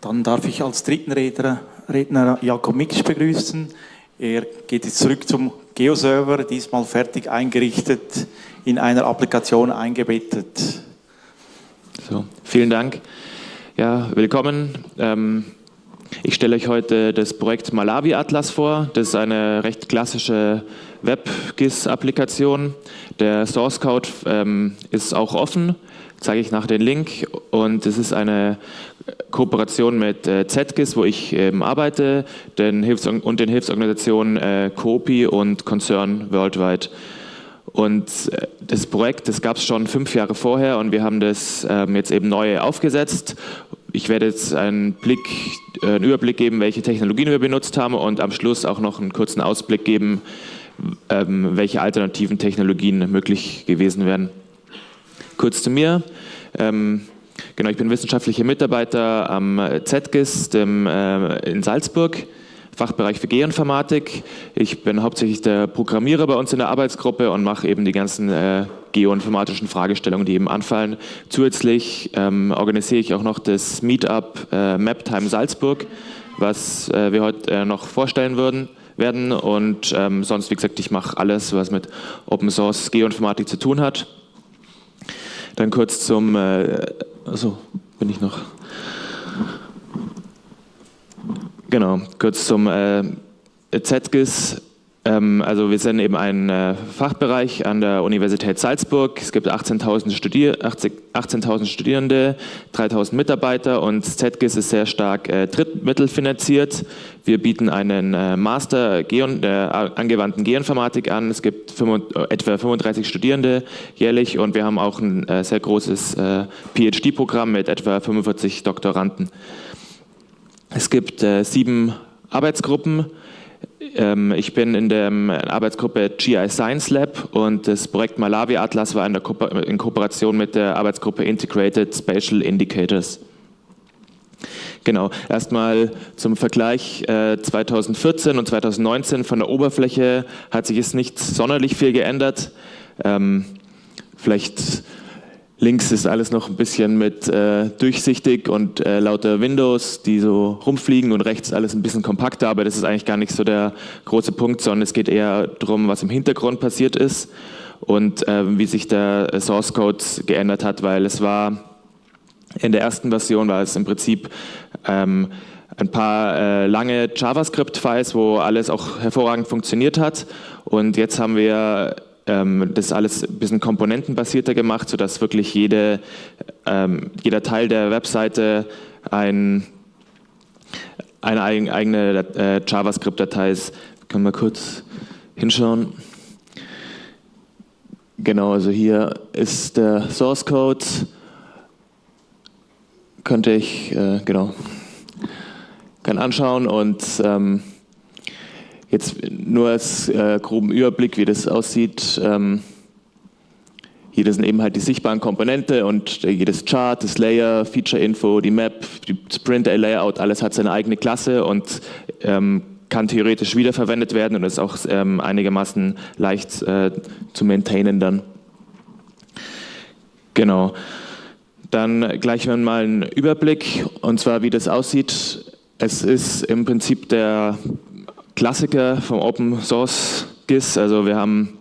Dann darf ich als dritten Redner, Redner Jakob Mix begrüßen. Er geht jetzt zurück zum Geoserver, diesmal fertig eingerichtet, in einer Applikation eingebettet. So, vielen Dank. Ja, willkommen. Ähm, ich stelle euch heute das Projekt Malawi Atlas vor. Das ist eine recht klassische WebGIS-Applikation. Der Source Code ähm, ist auch offen, zeige ich nach den Link. Und es ist eine Kooperation mit äh, ZGIS, wo ich ähm, arbeite, den und den Hilfsorganisationen äh, COPI und Concern Worldwide. Und äh, das Projekt, das gab es schon fünf Jahre vorher und wir haben das ähm, jetzt eben neu aufgesetzt. Ich werde jetzt einen, Blick, äh, einen Überblick geben, welche Technologien wir benutzt haben und am Schluss auch noch einen kurzen Ausblick geben, ähm, welche alternativen Technologien möglich gewesen wären. Kurz zu mir. Ähm, genau, ich bin wissenschaftlicher Mitarbeiter am ZGIS dem, äh, in Salzburg. Fachbereich für Geoinformatik. Ich bin hauptsächlich der Programmierer bei uns in der Arbeitsgruppe und mache eben die ganzen äh, geoinformatischen Fragestellungen, die eben anfallen. Zusätzlich ähm, organisiere ich auch noch das Meetup äh, MapTime Salzburg, was äh, wir heute äh, noch vorstellen würden werden und ähm, sonst, wie gesagt, ich mache alles, was mit Open Source Geoinformatik zu tun hat. Dann kurz zum, äh, also bin ich noch Genau, kurz zum äh, ZGIS. Ähm, also wir sind eben ein äh, Fachbereich an der Universität Salzburg. Es gibt 18.000 Studier 18 Studierende, 3.000 Mitarbeiter und ZGIS ist sehr stark äh, drittmittelfinanziert. Wir bieten einen äh, Master Geon, der angewandten Geoinformatik an. Es gibt 5, etwa 35 Studierende jährlich und wir haben auch ein sehr großes PhD-Programm mit etwa 45 Doktoranden. Es gibt sieben Arbeitsgruppen. Ähm, ich bin in der Arbeitsgruppe GI Science Lab und das Projekt Malawi Atlas war in, Ko in Kooperation mit der Arbeitsgruppe Integrated Spatial Indicators. Genau, erstmal zum Vergleich äh, 2014 und 2019 von der Oberfläche hat sich es nicht sonderlich viel geändert. Ähm, vielleicht Links ist alles noch ein bisschen mit äh, durchsichtig und äh, lauter Windows, die so rumfliegen und rechts alles ein bisschen kompakter, aber das ist eigentlich gar nicht so der große Punkt, sondern es geht eher darum, was im Hintergrund passiert ist und äh, wie sich der Source Code geändert hat, weil es war in der ersten Version war es im Prinzip ähm, ein paar äh, lange JavaScript-Files, wo alles auch hervorragend funktioniert hat und jetzt haben wir ähm, das alles ein bisschen komponentenbasierter gemacht, sodass wirklich jede, ähm, jeder Teil der Webseite ein, eine eigene äh, JavaScript-Datei ist. Können wir kurz hinschauen. Genau, also hier ist der Source Code. Könnte ich, äh, genau, kann anschauen und ähm, Jetzt nur als äh, groben Überblick, wie das aussieht. Ähm, hier sind eben halt die sichtbaren Komponente und äh, jedes Chart, das Layer, Feature-Info, die Map, die Sprint-Layout, alles hat seine eigene Klasse und ähm, kann theoretisch wiederverwendet werden und ist auch ähm, einigermaßen leicht äh, zu maintainen dann. Genau. Dann gleich mal einen Überblick und zwar wie das aussieht. Es ist im Prinzip der Klassiker vom Open Source GIS. Also wir haben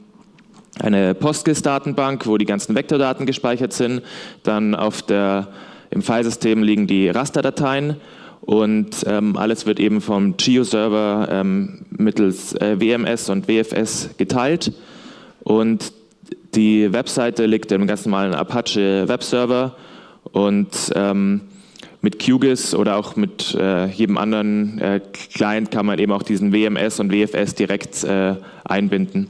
eine PostGIS-Datenbank, wo die ganzen Vektordaten gespeichert sind. Dann auf der, im Filesystem liegen die Rasterdateien und ähm, alles wird eben vom GeoServer ähm, mittels äh, WMS und WFS geteilt. Und die Webseite liegt im ganz normalen Apache Webserver und ähm, mit QGIS oder auch mit äh, jedem anderen äh, Client kann man eben auch diesen WMS und WFS direkt äh, einbinden.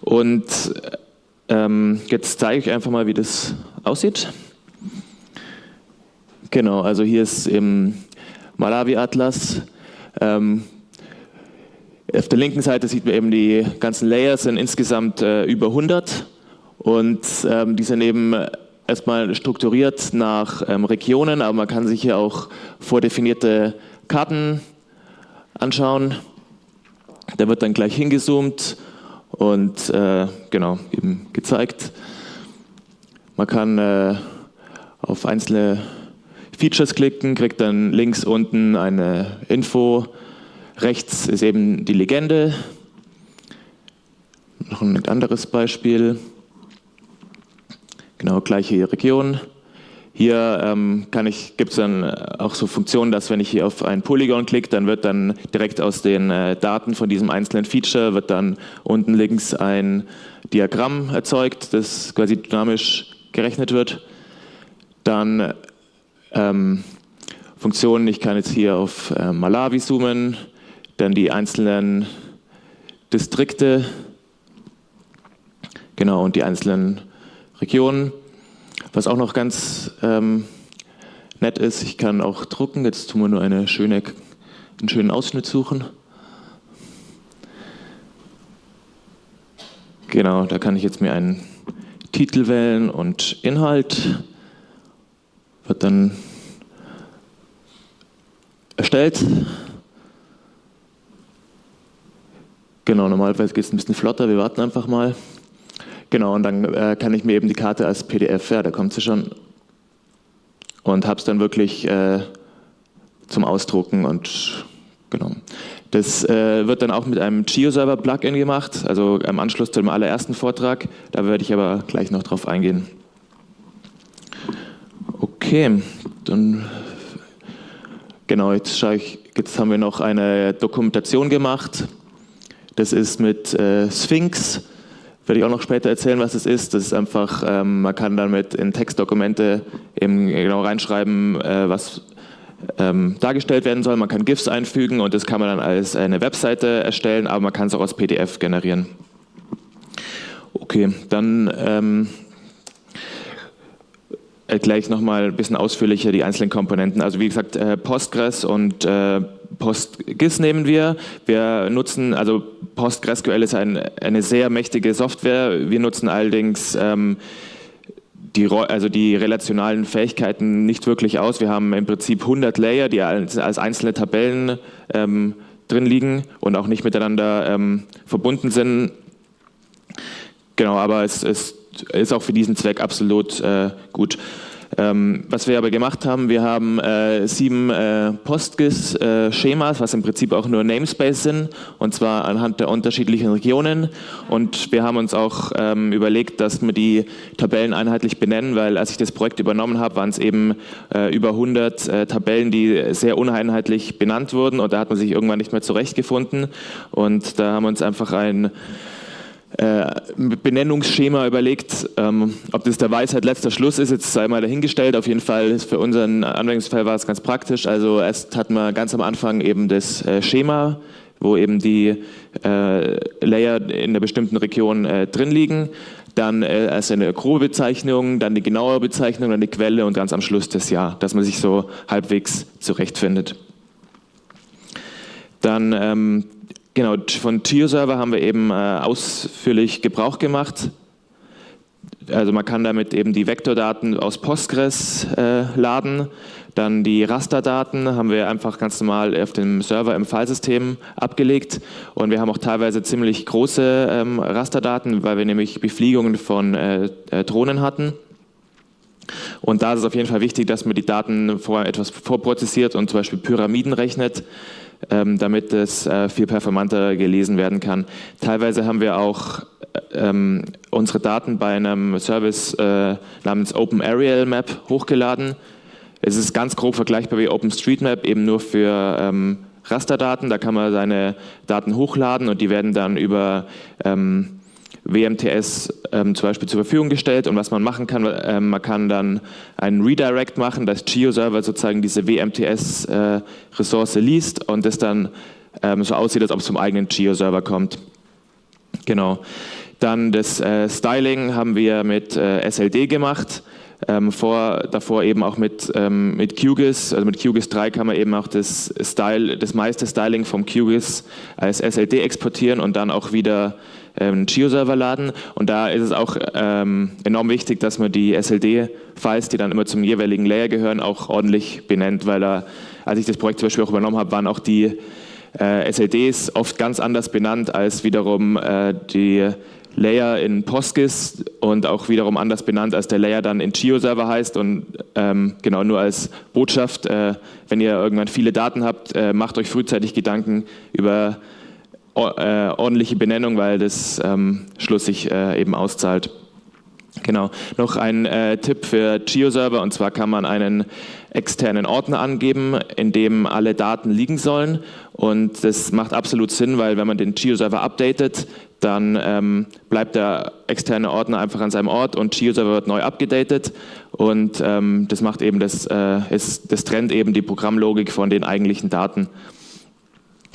Und ähm, jetzt zeige ich einfach mal, wie das aussieht. Genau, also hier ist im Malawi-Atlas. Ähm, auf der linken Seite sieht man eben die ganzen Layers, sind insgesamt äh, über 100 und ähm, die sind eben erstmal strukturiert nach ähm, Regionen, aber man kann sich hier auch vordefinierte Karten anschauen. Da wird dann gleich hingezoomt und äh, genau, eben gezeigt. Man kann äh, auf einzelne Features klicken, kriegt dann links unten eine Info, rechts ist eben die Legende. Noch ein anderes Beispiel. Genau, gleiche Region. Hier ähm, gibt es dann auch so Funktionen, dass wenn ich hier auf ein Polygon klicke, dann wird dann direkt aus den äh, Daten von diesem einzelnen Feature wird dann unten links ein Diagramm erzeugt, das quasi dynamisch gerechnet wird. Dann ähm, Funktionen, ich kann jetzt hier auf äh, Malawi zoomen, dann die einzelnen Distrikte, genau, und die einzelnen Regionen. Was auch noch ganz ähm, nett ist, ich kann auch drucken. Jetzt tun wir nur eine schöne, einen schönen Ausschnitt suchen. Genau, da kann ich jetzt mir einen Titel wählen und Inhalt. Wird dann erstellt. Genau, normalerweise geht es ein bisschen flotter, wir warten einfach mal. Genau, und dann äh, kann ich mir eben die Karte als PDF, ja, da kommt sie schon, und habe es dann wirklich äh, zum Ausdrucken und genau. Das äh, wird dann auch mit einem GeoServer-Plugin gemacht, also im Anschluss zum allerersten Vortrag. Da werde ich aber gleich noch drauf eingehen. Okay, dann genau, jetzt, ich, jetzt haben wir noch eine Dokumentation gemacht. Das ist mit äh, Sphinx. Werde ich auch noch später erzählen, was es ist. Das ist einfach, ähm, man kann damit in Textdokumente eben genau reinschreiben, äh, was ähm, dargestellt werden soll. Man kann GIFs einfügen und das kann man dann als eine Webseite erstellen, aber man kann es auch als PDF generieren. Okay, dann ähm, gleich nochmal ein bisschen ausführlicher die einzelnen Komponenten. Also wie gesagt, äh, Postgres und äh, PostGIS nehmen wir. Wir nutzen, also PostgreSQL ist ein, eine sehr mächtige Software. Wir nutzen allerdings ähm, die, also die relationalen Fähigkeiten nicht wirklich aus. Wir haben im Prinzip 100 Layer, die als, als einzelne Tabellen ähm, drin liegen und auch nicht miteinander ähm, verbunden sind. Genau, aber es, es, ist auch für diesen Zweck absolut äh, gut. Ähm, was wir aber gemacht haben, wir haben äh, sieben äh, PostGIS-Schemas, äh, was im Prinzip auch nur Namespace sind, und zwar anhand der unterschiedlichen Regionen. Und wir haben uns auch ähm, überlegt, dass wir die Tabellen einheitlich benennen, weil als ich das Projekt übernommen habe, waren es eben äh, über 100 äh, Tabellen, die sehr uneinheitlich benannt wurden und da hat man sich irgendwann nicht mehr zurechtgefunden. Und da haben wir uns einfach ein Benennungsschema überlegt. Ähm, ob das der Weisheit letzter Schluss ist, jetzt sei mal dahingestellt. Auf jeden Fall ist für unseren Anwendungsfall war es ganz praktisch. Also erst hatten wir ganz am Anfang eben das äh, Schema, wo eben die äh, Layer in einer bestimmten Region äh, drin liegen. Dann äh, als eine grobe Bezeichnung, dann die genaue Bezeichnung, dann die Quelle und ganz am Schluss das Jahr, dass man sich so halbwegs zurechtfindet. Dann ähm, Genau, von TioServer haben wir eben äh, ausführlich Gebrauch gemacht. Also man kann damit eben die Vektordaten aus Postgres äh, laden. Dann die Rasterdaten haben wir einfach ganz normal auf dem Server im Filesystem abgelegt. Und wir haben auch teilweise ziemlich große ähm, Rasterdaten, weil wir nämlich Befliegungen von äh, äh Drohnen hatten. Und da ist es auf jeden Fall wichtig, dass man die Daten vorher etwas vorprozessiert und zum Beispiel Pyramiden rechnet. Ähm, damit es äh, viel performanter gelesen werden kann. Teilweise haben wir auch ähm, unsere Daten bei einem Service äh, namens Open Aerial Map hochgeladen. Es ist ganz grob vergleichbar wie OpenStreetMap, eben nur für ähm, Rasterdaten. Da kann man seine Daten hochladen und die werden dann über ähm, WMTS ähm, zum Beispiel zur Verfügung gestellt und was man machen kann, äh, man kann dann einen Redirect machen, dass GeoServer sozusagen diese WMTS-Ressource äh, liest und das dann ähm, so aussieht, als ob es zum eigenen GeoServer kommt. Genau. Dann das äh, Styling haben wir mit äh, SLD gemacht. Ähm, vor, davor eben auch mit, ähm, mit QGIS, also mit QGIS 3 kann man eben auch das, Style, das meiste Styling vom QGIS als SLD exportieren und dann auch wieder einen Geo-Server laden und da ist es auch ähm, enorm wichtig, dass man die SLD-Files, die dann immer zum jeweiligen Layer gehören, auch ordentlich benennt, weil da, als ich das Projekt zum Beispiel auch übernommen habe, waren auch die äh, SLDs oft ganz anders benannt als wiederum äh, die Layer in PostGIS und auch wiederum anders benannt, als der Layer dann in GeoServer heißt. Und ähm, genau nur als Botschaft, äh, wenn ihr irgendwann viele Daten habt, äh, macht euch frühzeitig Gedanken über ordentliche Benennung, weil das ähm, schlussig äh, eben auszahlt. Genau, noch ein äh, Tipp für GeoServer und zwar kann man einen externen Ordner angeben, in dem alle Daten liegen sollen und das macht absolut Sinn, weil wenn man den GeoServer updatet, dann ähm, bleibt der externe Ordner einfach an seinem Ort und GeoServer wird neu abgedatet und ähm, das macht eben das, äh, ist, das trennt eben die Programmlogik von den eigentlichen Daten.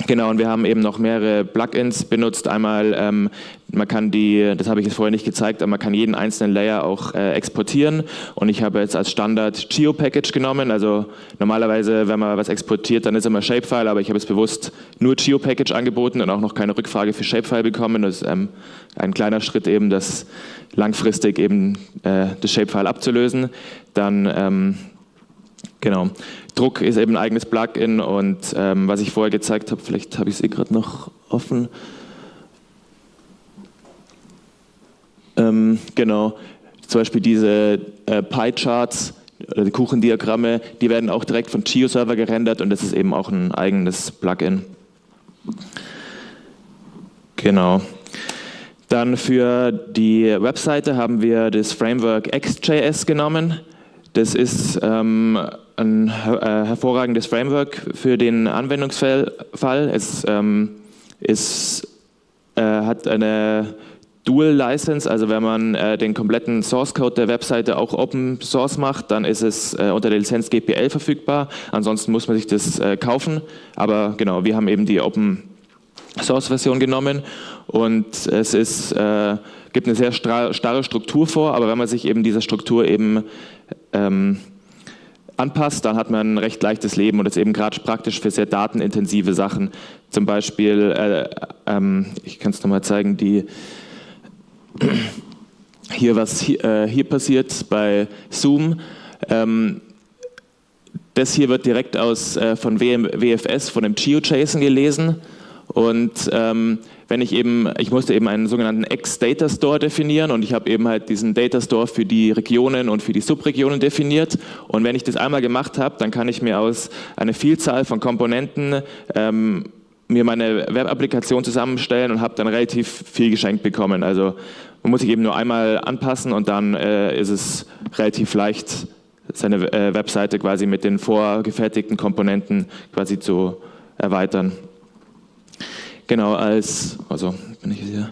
Genau, und wir haben eben noch mehrere Plugins benutzt. Einmal, ähm, man kann die, das habe ich jetzt vorher nicht gezeigt, aber man kann jeden einzelnen Layer auch äh, exportieren. Und ich habe jetzt als Standard GeoPackage genommen. Also normalerweise, wenn man was exportiert, dann ist immer Shapefile, aber ich habe jetzt bewusst nur GeoPackage angeboten und auch noch keine Rückfrage für Shapefile bekommen. Das ist ähm, ein kleiner Schritt eben, das langfristig eben äh, das Shapefile abzulösen. Dann ähm, Genau. Druck ist eben ein eigenes Plugin und ähm, was ich vorher gezeigt habe, vielleicht habe ich es eh gerade noch offen. Ähm, genau, zum Beispiel diese äh, Pie-Charts oder die Kuchendiagramme, die werden auch direkt von GeoServer gerendert und das ist eben auch ein eigenes Plugin. Genau. Dann für die Webseite haben wir das Framework XJS genommen. Das ist ähm, ein äh, hervorragendes Framework für den Anwendungsfall. Es ähm, ist, äh, hat eine Dual License, also wenn man äh, den kompletten Source Code der Webseite auch Open Source macht, dann ist es äh, unter der Lizenz GPL verfügbar. Ansonsten muss man sich das äh, kaufen. Aber genau, wir haben eben die Open Source Version genommen und es ist, äh, gibt eine sehr starre Struktur vor, aber wenn man sich eben dieser Struktur eben ähm, anpasst, dann hat man ein recht leichtes Leben und ist eben gerade praktisch für sehr datenintensive Sachen. Zum Beispiel, äh, ähm, ich kann es nochmal zeigen, die hier was hier, äh, hier passiert bei Zoom. Ähm, das hier wird direkt aus, äh, von WM, WFS, von dem GeoJSON gelesen und ähm, wenn ich eben, ich musste eben einen sogenannten X-Data Store definieren und ich habe eben halt diesen Data Store für die Regionen und für die Subregionen definiert und wenn ich das einmal gemacht habe, dann kann ich mir aus einer Vielzahl von Komponenten ähm, mir meine Web-Applikation zusammenstellen und habe dann relativ viel geschenkt bekommen. Also man muss sich eben nur einmal anpassen und dann äh, ist es relativ leicht, seine äh, Webseite quasi mit den vorgefertigten Komponenten quasi zu erweitern. Genau, als, also bin ich hier.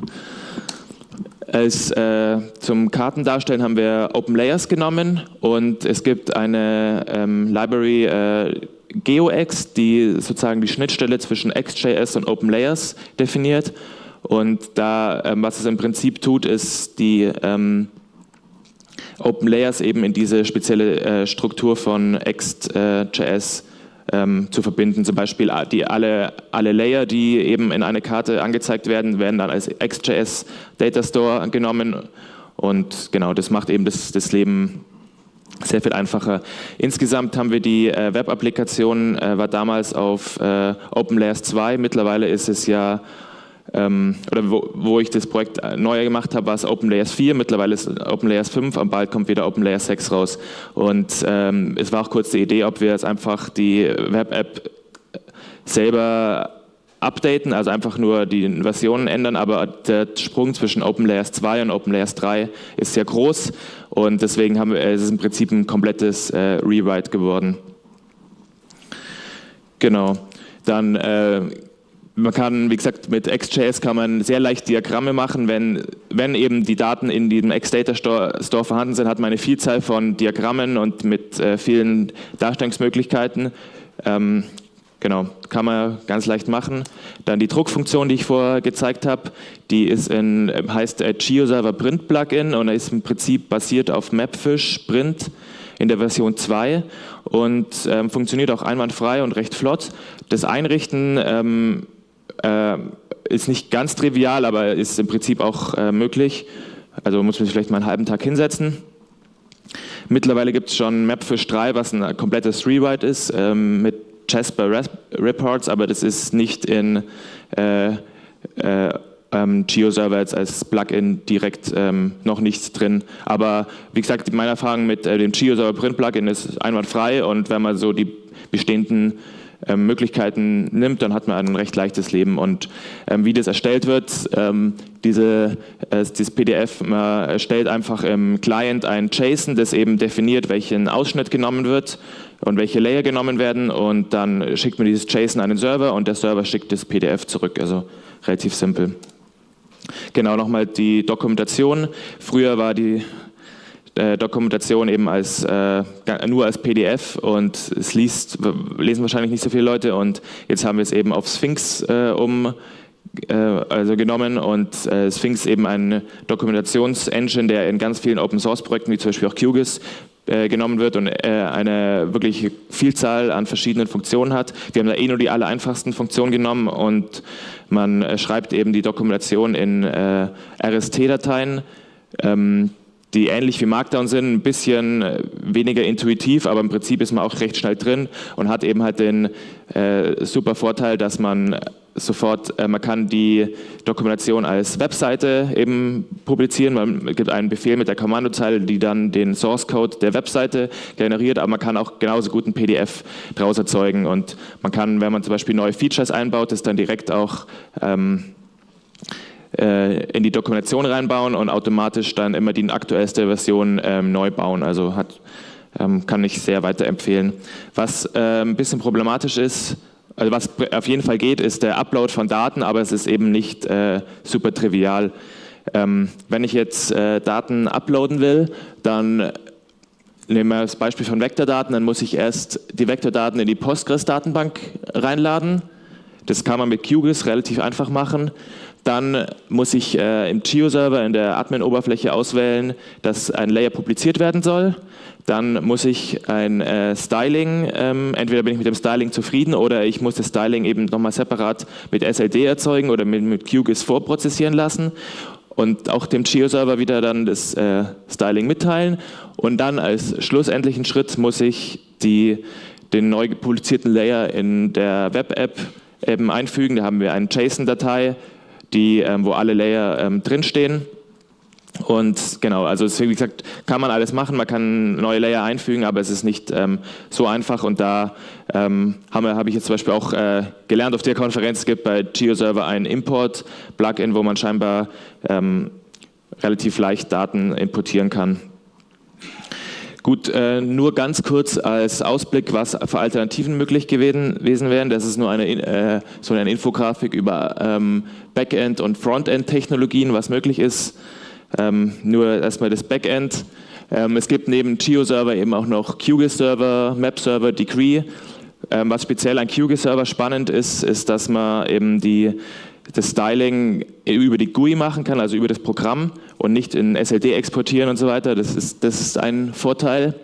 Als äh, zum Kartendarstellen haben wir Open Layers genommen und es gibt eine ähm, Library äh, GeoX, die sozusagen die Schnittstelle zwischen XJS und Open Layers definiert. Und da, ähm, was es im Prinzip tut, ist die ähm, Open Layers eben in diese spezielle äh, Struktur von XJS ähm, zu verbinden. Zum Beispiel äh, die, alle, alle Layer, die eben in eine Karte angezeigt werden, werden dann als XJS Data Store genommen und genau, das macht eben das, das Leben sehr viel einfacher. Insgesamt haben wir die äh, Web-Applikation, äh, war damals auf äh, OpenLayers 2, mittlerweile ist es ja ähm, oder wo, wo, ich das Projekt neu gemacht habe, war es OpenLayers 4, mittlerweile ist OpenLayers 5, und bald kommt wieder OpenLayers 6 raus. Und ähm, es war auch kurz die Idee, ob wir jetzt einfach die Web-App selber updaten, also einfach nur die Versionen ändern, aber der Sprung zwischen OpenLayers 2 und OpenLayers 3 ist sehr groß und deswegen haben wir, es ist im Prinzip ein komplettes äh, Rewrite geworden. Genau. Dann äh, man kann, wie gesagt, mit XJS kann man sehr leicht Diagramme machen. Wenn, wenn eben die Daten in diesem X-Data Store, Store, vorhanden sind, hat man eine Vielzahl von Diagrammen und mit äh, vielen Darstellungsmöglichkeiten. Ähm, genau, kann man ganz leicht machen. Dann die Druckfunktion, die ich vorher gezeigt habe, die ist in, heißt äh, GeoServer Print Plugin und ist im Prinzip basiert auf Mapfish Print in der Version 2 und ähm, funktioniert auch einwandfrei und recht flott. Das Einrichten ähm, äh, ist nicht ganz trivial, aber ist im Prinzip auch äh, möglich. Also muss man sich vielleicht mal einen halben Tag hinsetzen. Mittlerweile gibt es schon Mapfish 3, was ein komplettes Rewrite ist, ähm, mit Jasper Reports, aber das ist nicht in, äh, äh, ähm, Geo-Server jetzt als Plugin direkt ähm, noch nichts drin. Aber wie gesagt, meine Erfahrung mit äh, dem Geo-Server Print-Plugin ist einwandfrei und wenn man so die bestehenden ähm, Möglichkeiten nimmt, dann hat man ein recht leichtes Leben. Und ähm, wie das erstellt wird, ähm, diese, äh, das PDF, man erstellt einfach im Client ein JSON, das eben definiert, welchen Ausschnitt genommen wird und welche Layer genommen werden und dann schickt man dieses JSON an den Server und der Server schickt das PDF zurück, also relativ simpel. Genau, nochmal die Dokumentation. Früher war die äh, Dokumentation eben als, äh, nur als PDF und es liest, lesen wahrscheinlich nicht so viele Leute und jetzt haben wir es eben auf Sphinx äh, um äh, also genommen und äh, Sphinx eben ein Dokumentationsengine, der in ganz vielen Open Source Projekten wie zum Beispiel auch QGIS äh, genommen wird und eine wirklich Vielzahl an verschiedenen Funktionen hat. Wir haben da eh nur die aller einfachsten Funktionen genommen und man schreibt eben die Dokumentation in RST-Dateien. Ähm, die ähnlich wie Markdown sind, ein bisschen äh, weniger intuitiv, aber im Prinzip ist man auch recht schnell drin und hat eben halt den äh, super Vorteil, dass man sofort, äh, man kann die Dokumentation als Webseite eben publizieren, man gibt einen Befehl mit der Kommandozeile, die dann den Source Code der Webseite generiert, aber man kann auch genauso gut ein PDF daraus erzeugen und man kann, wenn man zum Beispiel neue Features einbaut, das dann direkt auch ähm, äh, in die Dokumentation reinbauen und automatisch dann immer die aktuellste Version ähm, neu bauen. Also hat, ähm, kann ich sehr weiterempfehlen. Was äh, ein bisschen problematisch ist, also was auf jeden Fall geht, ist der Upload von Daten, aber es ist eben nicht äh, super trivial. Ähm, wenn ich jetzt äh, Daten uploaden will, dann nehmen wir das Beispiel von Vektordaten, dann muss ich erst die Vektordaten in die Postgres-Datenbank reinladen. Das kann man mit QGIS relativ einfach machen. Dann muss ich äh, im Geo-Server in der Admin-Oberfläche auswählen, dass ein Layer publiziert werden soll. Dann muss ich ein äh, Styling, ähm, entweder bin ich mit dem Styling zufrieden oder ich muss das Styling eben nochmal separat mit SLD erzeugen oder mit, mit QGIS vorprozessieren lassen und auch dem Geo-Server wieder dann das äh, Styling mitteilen. Und dann als schlussendlichen Schritt muss ich die, den neu publizierten Layer in der Web-App eben einfügen. Da haben wir eine JSON-Datei, die, ähm, wo alle Layer ähm, drinstehen. Und genau, also wie gesagt, kann man alles machen, man kann neue Layer einfügen, aber es ist nicht ähm, so einfach und da ähm, habe hab ich jetzt zum Beispiel auch äh, gelernt auf der Konferenz, es gibt bei GeoServer ein Import-Plugin, wo man scheinbar ähm, relativ leicht Daten importieren kann. Gut, äh, nur ganz kurz als Ausblick, was für Alternativen möglich gewesen, gewesen wären. Das ist nur eine, äh, so eine Infografik über ähm, Backend- und Frontend-Technologien, was möglich ist. Ähm, nur erstmal das Backend. Ähm, es gibt neben GeoServer eben auch noch QGIS-Server, Map-Server, Degree. Ähm, was speziell an QGIS-Server spannend ist, ist, dass man eben die das Styling über die GUI machen kann, also über das Programm und nicht in SLD exportieren und so weiter. Das ist, das ist ein Vorteil.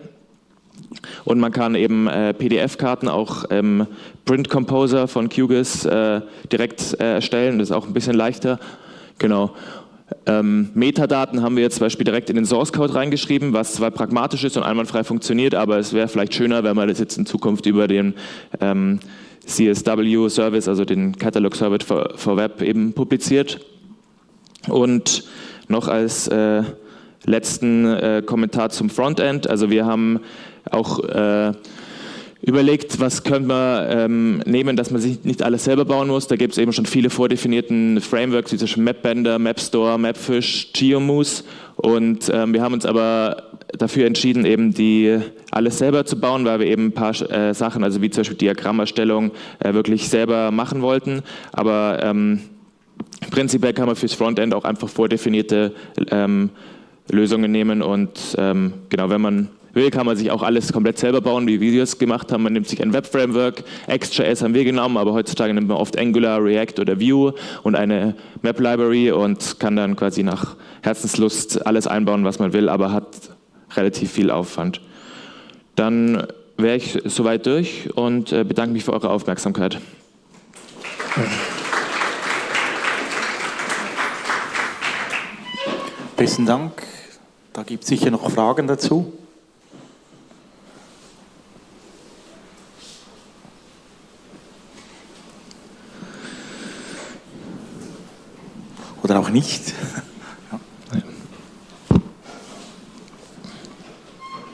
Und man kann eben äh, PDF-Karten auch im Print Composer von QGIS äh, direkt äh, erstellen. Das ist auch ein bisschen leichter. Genau. Ähm, Metadaten haben wir jetzt zum Beispiel direkt in den Source Code reingeschrieben, was zwar pragmatisch ist und einwandfrei funktioniert, aber es wäre vielleicht schöner, wenn man das jetzt in Zukunft über den ähm, CSW-Service, also den Catalog-Service for, for, Web eben publiziert. Und noch als äh, letzten äh, Kommentar zum Frontend, also wir haben auch äh, überlegt, was können wir ähm, nehmen, dass man sich nicht alles selber bauen muss. Da gibt es eben schon viele vordefinierten Frameworks, wie zum Beispiel MapBender, MapStore, MapFish, GeoMoose. Und ähm, wir haben uns aber dafür entschieden, eben die alles selber zu bauen, weil wir eben ein paar äh, Sachen, also wie zum Beispiel Diagrammerstellung, äh, wirklich selber machen wollten. Aber ähm, prinzipiell kann man fürs Frontend auch einfach vordefinierte ähm, Lösungen nehmen und ähm, genau, wenn man will, kann man sich auch alles komplett selber bauen, wie wir es gemacht haben. Man nimmt sich ein Web-Framework, XJS haben wir genommen, aber heutzutage nimmt man oft Angular, React oder Vue und eine Map-Library und kann dann quasi nach Herzenslust alles einbauen, was man will, aber hat relativ viel Aufwand. Dann wäre ich soweit durch und äh, bedanke mich für eure Aufmerksamkeit. Besten Dank. Da gibt es sicher noch Fragen dazu. Nicht.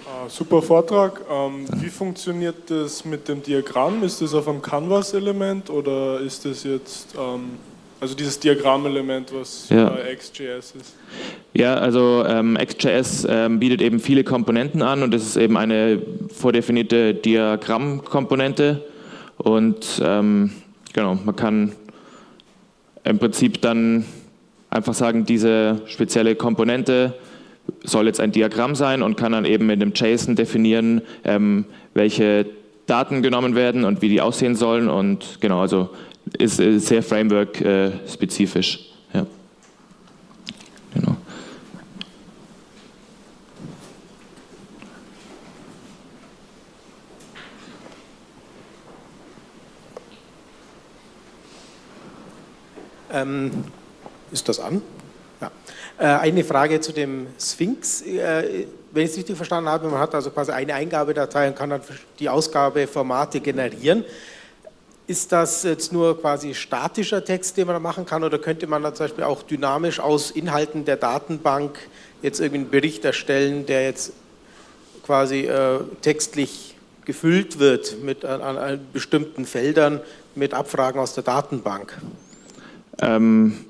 Ah, super Vortrag. Ähm, wie funktioniert das mit dem Diagramm? Ist das auf einem Canvas-Element oder ist das jetzt, ähm, also dieses Diagrammelement, was Ja. bei XJS ist? Ja, also ähm, XJS ähm, bietet eben viele Komponenten an und das ist eben eine vordefinierte Diagrammkomponente und ähm, genau, man kann im Prinzip dann einfach sagen, diese spezielle Komponente soll jetzt ein Diagramm sein und kann dann eben in dem JSON definieren, ähm, welche Daten genommen werden und wie die aussehen sollen und genau, also ist, äh, sehr Framework-spezifisch. ja. Genau. Ähm, ist das an? Ja. Äh, eine Frage zu dem Sphinx. Äh, wenn ich es richtig verstanden habe, man hat also quasi eine Eingabedatei und kann dann die Ausgabeformate generieren. Ist das jetzt nur quasi statischer Text, den man da machen kann, oder könnte man da zum Beispiel auch dynamisch aus Inhalten der Datenbank jetzt irgendwie einen Bericht erstellen, der jetzt quasi äh, textlich gefüllt wird mit an, an bestimmten Feldern mit Abfragen aus der Datenbank? Ähm,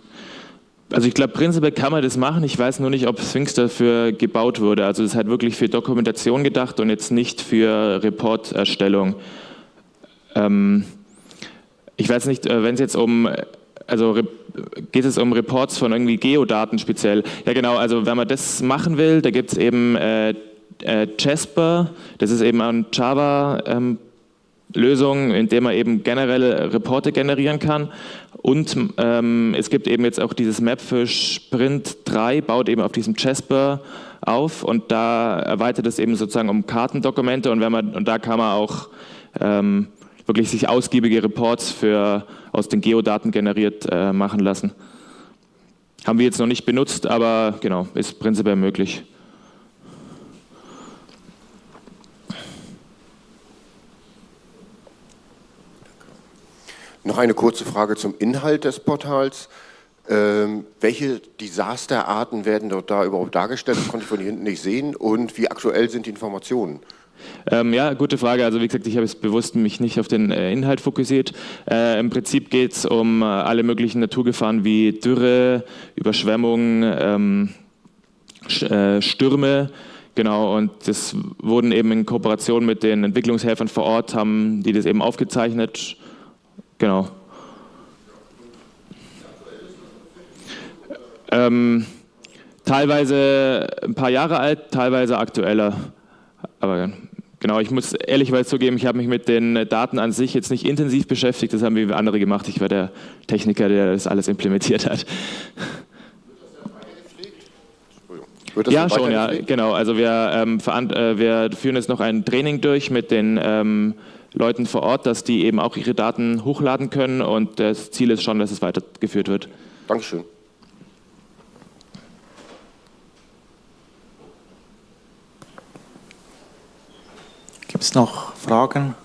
also ich glaube, prinzipiell kann man das machen. Ich weiß nur nicht, ob Sphinx dafür gebaut wurde. Also es ist halt wirklich für Dokumentation gedacht und jetzt nicht für Reporterstellung. Ähm, ich weiß nicht, äh, wenn es jetzt um, also geht es um Reports von irgendwie Geodaten speziell. Ja genau, also wenn man das machen will, da gibt es eben äh, äh, Jasper, das ist eben ein Java ähm, Lösung, in der man eben generelle Reporte generieren kann. Und ähm, es gibt eben jetzt auch dieses Map für Sprint 3, baut eben auf diesem Jasper auf und da erweitert es eben sozusagen um Kartendokumente und, wenn man, und da kann man auch ähm, wirklich sich ausgiebige Reports für, aus den Geodaten generiert äh, machen lassen. Haben wir jetzt noch nicht benutzt, aber genau, ist prinzipiell möglich. Noch eine kurze Frage zum Inhalt des Portals. Ähm, welche Desasterarten werden dort da überhaupt dargestellt? Das konnte ich von hier hinten nicht sehen. Und wie aktuell sind die Informationen? Ähm, ja, gute Frage. Also wie gesagt, ich habe es bewusst mich nicht auf den äh, Inhalt fokussiert. Äh, Im Prinzip geht es um äh, alle möglichen Naturgefahren wie Dürre, Überschwemmung, ähm, äh, Stürme. Genau, und das wurden eben in Kooperation mit den Entwicklungshelfern vor Ort, haben die das eben aufgezeichnet. Genau. Ähm, teilweise ein paar Jahre alt, teilweise aktueller. Aber genau, ich muss ehrlicherweise zugeben, ich habe mich mit den Daten an sich jetzt nicht intensiv beschäftigt, das haben wir andere gemacht. Ich war der Techniker, der das alles implementiert hat. Wird das Ja, schon, ja, genau. Also wir, ähm, äh, wir führen jetzt noch ein Training durch mit den ähm, Leuten vor Ort, dass die eben auch ihre Daten hochladen können und das Ziel ist schon, dass es weitergeführt wird. Dankeschön. Gibt es noch Fragen?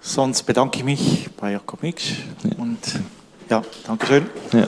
Sonst bedanke ich mich bei Jakob Miksch und ja, Dankeschön. Ja.